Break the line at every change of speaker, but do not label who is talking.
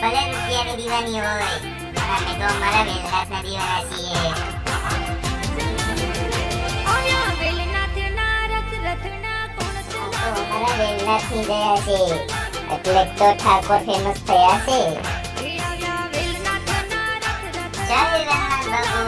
વેલનાથની દીવાની હોય પણ અમે તો અમારા વેલનાથના દીવાના છીએ અમારા વેલનાથની દયા છે એટલે જ તો ઠાકોર ફેમસ થયા છે જય વેલનાથ બાબુ